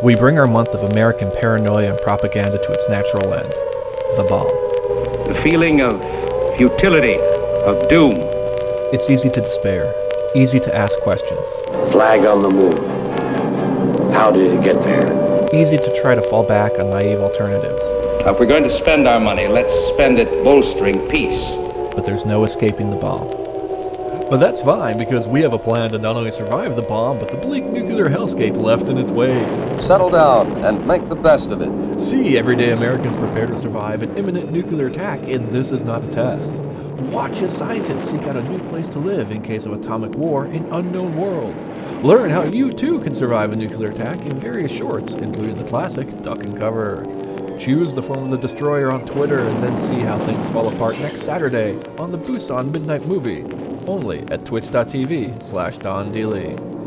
We bring our month of American paranoia and propaganda to its natural end the bomb. The feeling of futility, of doom. It's easy to despair, easy to ask questions, Flag on the moon. How did it get there? easy to try to fall back on naive alternatives. If we're going to spend our money, let's spend it bolstering peace. But there's no escaping the bomb. But that's fine because we have a plan to not only survive the bomb, but the bleak nuclear hellscape left in its wake. Settle down and make the best of it. See everyday Americans prepare to survive an imminent nuclear attack, and this is not a test. Watch as scientists seek out a new place to live in case of atomic war in unknown world. Learn how you too can survive a nuclear attack in various shorts, including the classic Duck and Cover. Choose the form of the destroyer on Twitter and then see how things fall apart next Saturday on the Busan Midnight Movie, only at twitch.tv slash dondlee.